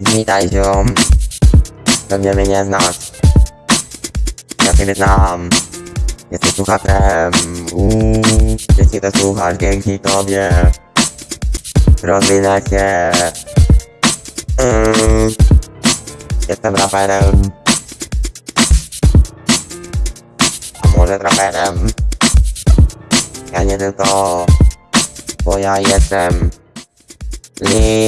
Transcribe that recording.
Witaj ziom. Pewnie mnie nie znasz. Ja ciebie znam. Jesteś słuchaczem Uuu Jeśli to słuchasz, dzięki tobie. Rozwinę się. Mm. Jestem raperem. A może traperem? Ja nie tylko Bo ja jestem. Lil